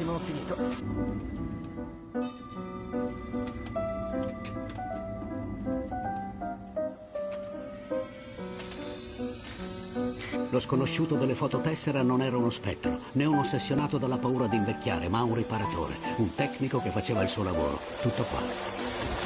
気もすぎと。Lo sconosciuto delle fototessera non era uno spettro, né un ossessionato dalla paura di invecchiare, ma un riparatore, un tecnico che faceva il suo lavoro. Tutto qua.